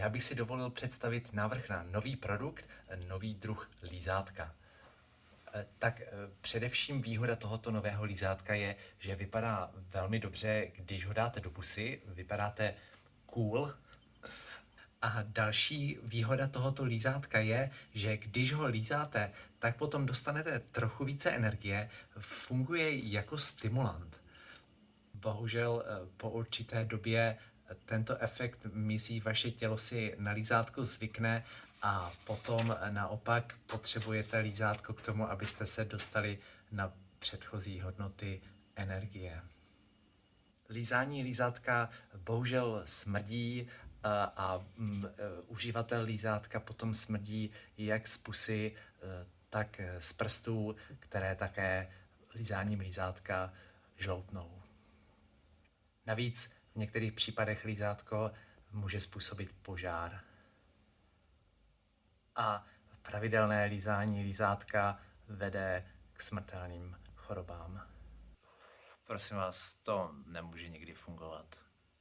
já bych si dovolil představit návrh na nový produkt, nový druh lízátka. Eh, Tak eh, především výhoda tohoto nového lízátka je, že vypadá velmi dobře, když ho dáte do pusy, vypadáte cool. A další výhoda tohoto lízátka je, že když ho lízáte, tak potom dostanete trochu více energie, funguje jako stimulant. Bohužel eh, po určité době tento efekt mizí, vaše tělo si na lízátko zvykne a potom naopak potřebujete lízátko k tomu, abyste se dostali na předchozí hodnoty energie. Lízání lízátka bohužel smrdí a, a mm, e, uživatel lízátka potom smrdí jak z pusy, e, tak z prstů, které také lízáním lízátka žloutnou. Navíc v některých případech lízátko může způsobit požár. A pravidelné lízání lízátka vede k smrtelným chorobám. Prosím vás, to nemůže nikdy fungovat.